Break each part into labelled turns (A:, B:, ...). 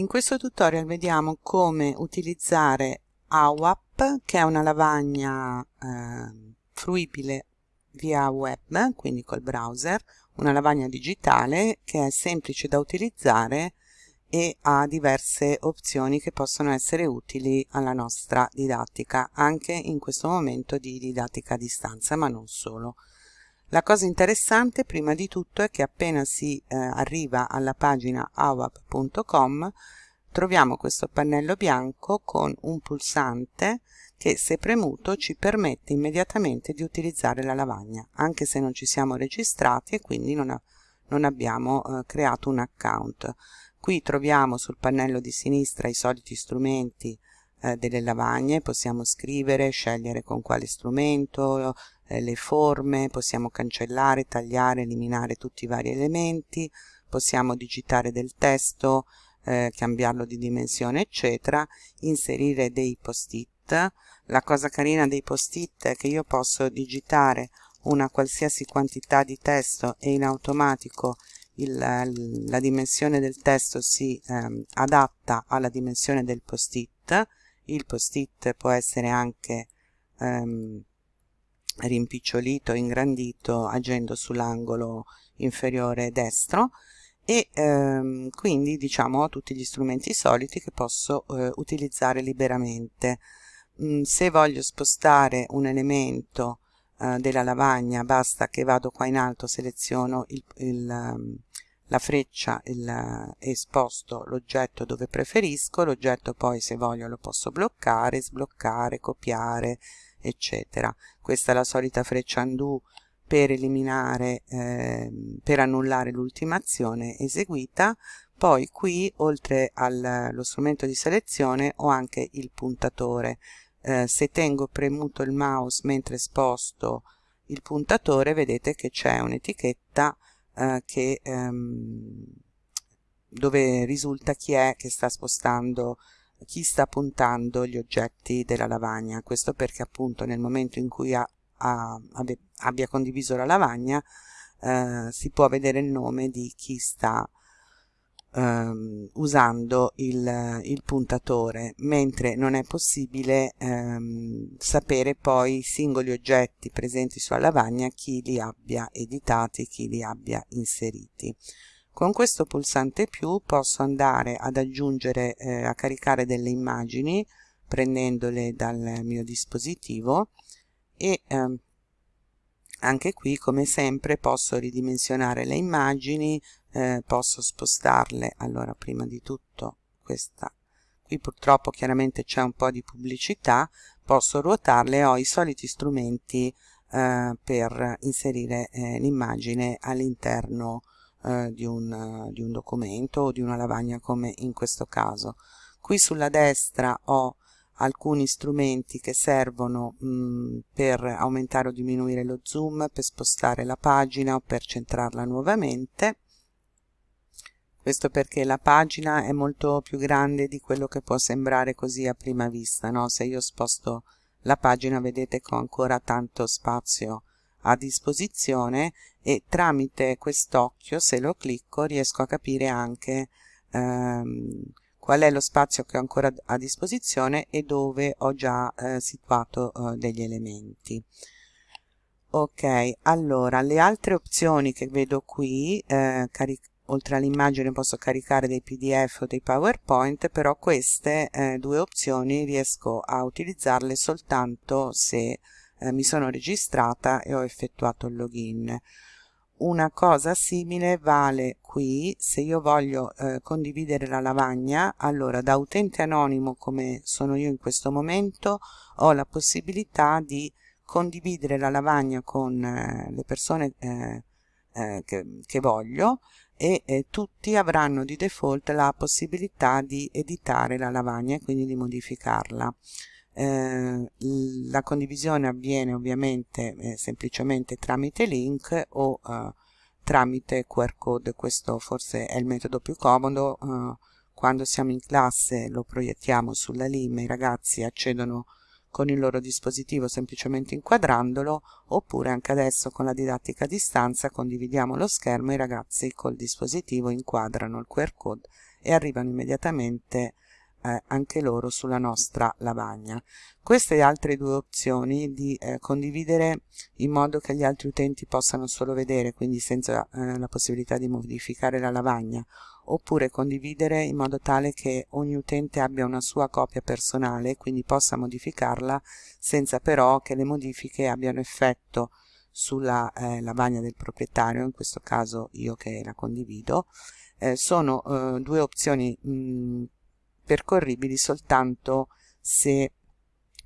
A: In questo tutorial vediamo come utilizzare AWAP, che è una lavagna eh, fruibile via web, quindi col browser, una lavagna digitale che è semplice da utilizzare e ha diverse opzioni che possono essere utili alla nostra didattica, anche in questo momento di didattica a distanza, ma non solo. La cosa interessante prima di tutto è che appena si eh, arriva alla pagina awap.com troviamo questo pannello bianco con un pulsante che se premuto ci permette immediatamente di utilizzare la lavagna anche se non ci siamo registrati e quindi non, ha, non abbiamo eh, creato un account. Qui troviamo sul pannello di sinistra i soliti strumenti eh, delle lavagne, possiamo scrivere, scegliere con quale strumento, eh, le forme, possiamo cancellare, tagliare, eliminare tutti i vari elementi, possiamo digitare del testo, eh, cambiarlo di dimensione eccetera, inserire dei post-it. La cosa carina dei post-it è che io posso digitare una qualsiasi quantità di testo e in automatico il, la dimensione del testo si ehm, adatta alla dimensione del post-it il post-it può essere anche ehm, rimpicciolito, ingrandito agendo sull'angolo inferiore destro e ehm, quindi diciamo ho tutti gli strumenti soliti che posso eh, utilizzare liberamente. Mm, se voglio spostare un elemento eh, della lavagna basta che vado qua in alto, seleziono il, il, um, la freccia il, e sposto l'oggetto dove preferisco, l'oggetto poi se voglio lo posso bloccare, sbloccare, copiare, eccetera. Questa è la solita freccia undo per eliminare, eh, per annullare l'ultima azione eseguita. Poi qui, oltre allo strumento di selezione, ho anche il puntatore. Eh, se tengo premuto il mouse mentre sposto il puntatore, vedete che c'è un'etichetta eh, che, ehm, dove risulta chi è che sta spostando chi sta puntando gli oggetti della lavagna. Questo perché appunto nel momento in cui ha, ha, abbia condiviso la lavagna eh, si può vedere il nome di chi sta ehm, usando il, il, puntatore mentre non è possibile ehm, sapere poi i singoli oggetti presenti sulla lavagna chi li abbia editati, chi li abbia inseriti. Con questo pulsante più posso andare ad aggiungere, eh, a caricare delle immagini prendendole dal mio dispositivo e ehm, anche qui come sempre posso ridimensionare le immagini eh, posso spostarle allora prima di tutto questa qui purtroppo chiaramente c'è un po' di pubblicità posso ruotarle ho i soliti strumenti eh, per inserire eh, l'immagine all'interno eh, di, un, di un documento o di una lavagna come in questo caso qui sulla destra ho alcuni strumenti che servono mh, per aumentare o diminuire lo zoom, per spostare la pagina o per centrarla nuovamente. Questo perché la pagina è molto più grande di quello che può sembrare così a prima vista, no? Se io sposto la pagina vedete che ho ancora tanto spazio a disposizione e tramite quest'occhio, se lo clicco, riesco a capire anche ehm, qual è lo spazio che ho ancora a disposizione e dove ho già eh, situato eh, degli elementi ok allora le altre opzioni che vedo qui eh, oltre all'immagine posso caricare dei pdf o dei powerpoint però queste eh, due opzioni riesco a utilizzarle soltanto se eh, mi sono registrata e ho effettuato il login. Una cosa simile vale qui se io voglio eh, condividere la lavagna allora da utente anonimo come sono io in questo momento ho la possibilità di condividere la lavagna con eh, le persone eh, eh che, che, voglio e tutti avranno di default la possibilità di editare la lavagna e quindi di modificarla. Eh, la condivisione avviene ovviamente eh, semplicemente tramite link o eh, tramite QR code. Questo forse è il metodo più comodo eh, quando siamo in classe lo proiettiamo sulla LIM i ragazzi accedono con il loro dispositivo semplicemente inquadrandolo oppure anche adesso con la didattica a distanza condividiamo lo schermo i ragazzi col dispositivo inquadrano il QR code e arrivano immediatamente eh, anche loro sulla nostra lavagna. Queste altre due opzioni di eh, condividere in modo che gli altri utenti possano solo vedere, quindi senza eh, la possibilità di modificare la lavagna, oppure condividere in modo tale che ogni utente abbia una sua copia personale, quindi possa modificarla senza però che le modifiche abbiano effetto sulla eh, lavagna del proprietario, in questo caso io che la condivido, eh, sono eh, due opzioni mh, percorribili soltanto se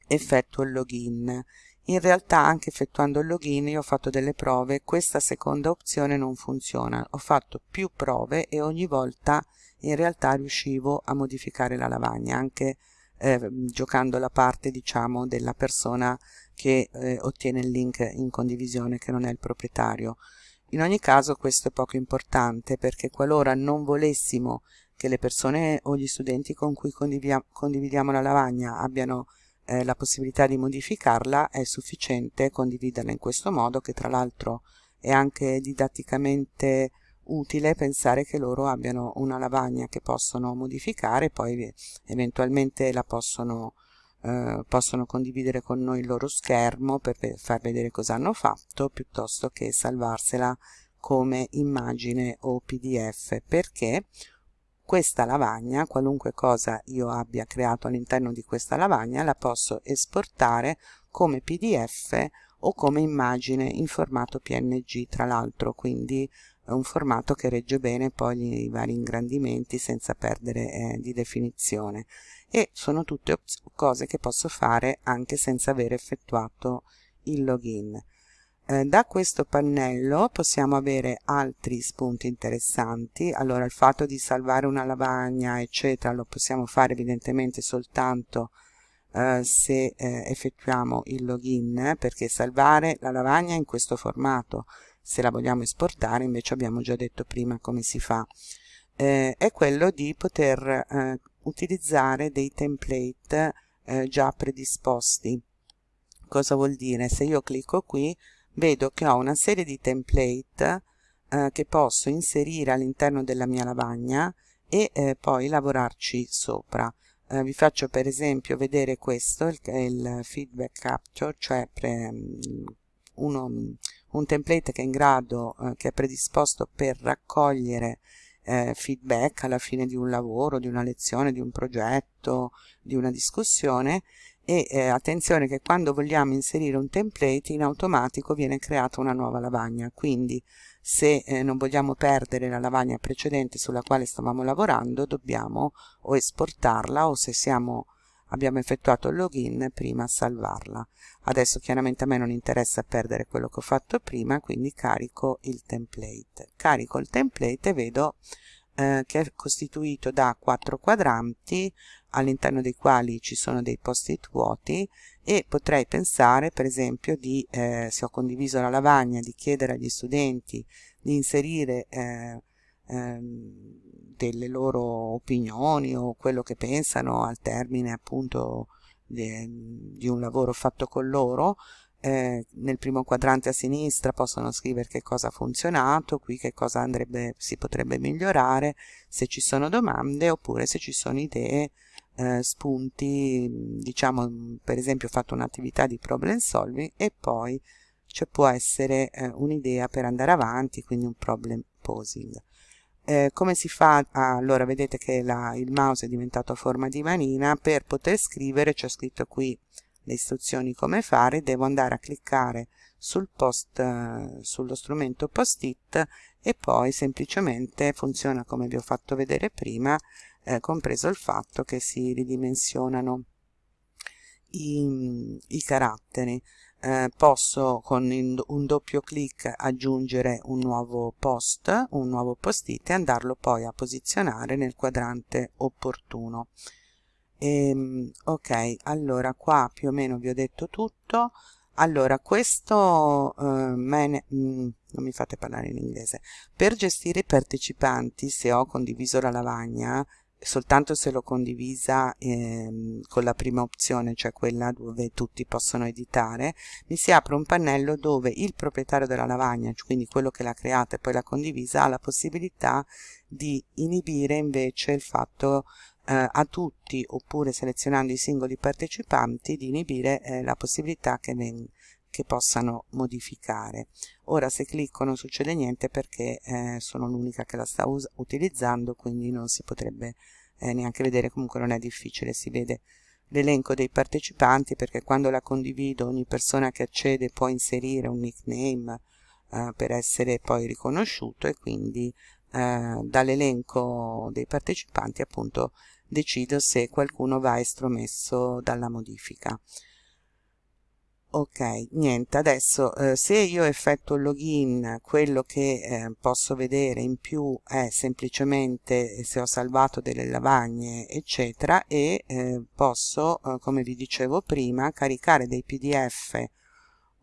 A: effettuo il login. In realtà anche effettuando il login io ho fatto delle prove, questa seconda opzione non funziona. Ho fatto più prove e ogni volta in realtà riuscivo a modificare la lavagna, anche eh, giocando la parte diciamo della persona che eh, ottiene il link in condivisione che non è il proprietario. In ogni caso questo è poco importante perché qualora non volessimo che le persone o gli studenti con cui condividiamo la lavagna abbiano eh, la possibilità di modificarla è sufficiente condividerla in questo modo che tra l'altro è anche didatticamente utile pensare che loro abbiano una lavagna che possono modificare poi eventualmente la possono, eh, possono condividere con noi il loro schermo per far vedere cosa hanno fatto piuttosto che salvarsela come immagine o pdf perché questa lavagna, qualunque cosa io abbia creato all'interno di questa lavagna, la posso esportare come pdf o come immagine in formato png tra l'altro, quindi è un formato che regge bene poi i vari ingrandimenti senza perdere eh, di definizione e sono tutte cose che posso fare anche senza aver effettuato il login. Eh, da questo pannello possiamo avere altri spunti interessanti allora il fatto di salvare una lavagna eccetera lo possiamo fare evidentemente soltanto eh, se eh, effettuiamo il login perché salvare la lavagna in questo formato se la vogliamo esportare invece abbiamo già detto prima come si fa. Eh, è quello di poter eh, utilizzare dei template eh, già predisposti. Cosa vuol dire? Se io clicco qui vedo che ho una serie di template eh, che posso inserire all'interno della mia lavagna e eh, poi lavorarci sopra. Eh, vi faccio per esempio vedere questo, il, il feedback capture, cioè pre, uno, un template che è in grado, eh, che è predisposto per raccogliere eh, feedback alla fine di un lavoro, di una lezione, di un progetto, di una discussione e eh, attenzione che quando vogliamo inserire un template in automatico viene creata una nuova lavagna. Quindi se eh, non vogliamo perdere la lavagna precedente sulla quale stavamo lavorando dobbiamo o esportarla o se siamo, abbiamo effettuato il login prima salvarla. Adesso chiaramente a me non interessa perdere quello che ho fatto prima quindi carico il template. Carico il template e vedo eh, che è costituito da quattro quadranti all'interno dei quali ci sono dei post-it vuoti e potrei pensare per esempio di, eh, se ho condiviso la lavagna, di chiedere agli studenti di inserire eh, delle loro opinioni o quello che pensano al termine appunto di, di un lavoro fatto con loro eh, nel primo quadrante a sinistra possono scrivere che cosa ha funzionato, qui che cosa andrebbe, si potrebbe migliorare, se ci sono domande oppure se ci sono idee, eh, spunti, diciamo per esempio ho fatto un'attività di problem solving e poi ci può essere eh, un'idea per andare avanti, quindi un problem posing. Eh, come si fa? Allora vedete che la, il mouse è diventato a forma di manina, per poter scrivere c'è scritto qui le istruzioni come fare. Devo andare a cliccare sul post eh, sullo strumento post-it e poi semplicemente funziona come vi ho fatto vedere prima eh, compreso il fatto che si ridimensionano i, i caratteri eh, posso con un doppio clic aggiungere un nuovo post un nuovo post-it e andarlo poi a posizionare nel quadrante opportuno. Ehm, ok allora qua più o meno vi ho detto tutto. Allora questo eh, man mm, non mi fate parlare in inglese. Per gestire i partecipanti se ho condiviso la lavagna soltanto se l'ho condivisa ehm, con la prima opzione, cioè quella dove tutti possono editare, mi si apre un pannello dove il proprietario della lavagna, quindi quello che l'ha creata e poi l'ha condivisa, ha la possibilità di inibire invece il fatto eh, a tutti oppure selezionando i singoli partecipanti di inibire eh, la possibilità che, che, possano modificare. Ora se clicco non succede niente perché eh, sono l'unica che la sta utilizzando quindi non si potrebbe eh, neanche vedere, comunque non è difficile, si vede l'elenco dei partecipanti perché quando la condivido ogni persona che accede può inserire un nickname eh, per essere poi riconosciuto e quindi eh, dall'elenco dei partecipanti appunto decido se qualcuno va estromesso dalla modifica ok niente adesso eh, se io effettuo il login quello che eh, posso vedere in più è semplicemente se ho salvato delle lavagne eccetera e eh, posso eh, come vi dicevo prima caricare dei pdf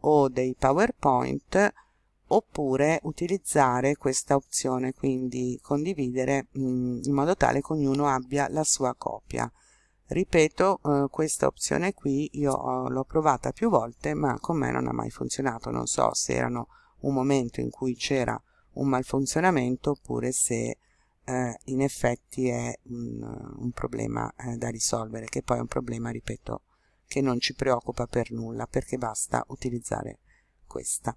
A: o dei powerpoint oppure utilizzare questa opzione quindi condividere mh, mm, in modo tale che ognuno abbia la sua copia ripeto eh, questa opzione qui io l'ho provata più volte ma con me non ha mai funzionato. Non so se erano un momento in cui c'era un malfunzionamento oppure se eh, in effetti è un, un problema eh, da risolvere che poi è un problema ripeto che non ci preoccupa per nulla perché basta utilizzare questa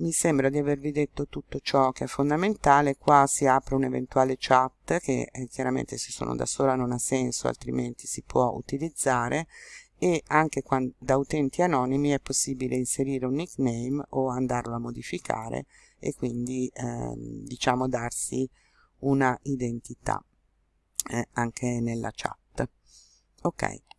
A: mi sembra di avervi detto tutto ciò che è fondamentale. Qua si apre un'eventuale chat che eh, chiaramente se sono da sola non ha senso altrimenti si può utilizzare. E anche quando, da utenti anonimi è possibile inserire un nickname o andarlo a modificare e quindi ehm, diciamo darsi una identità eh, anche nella chat. Ok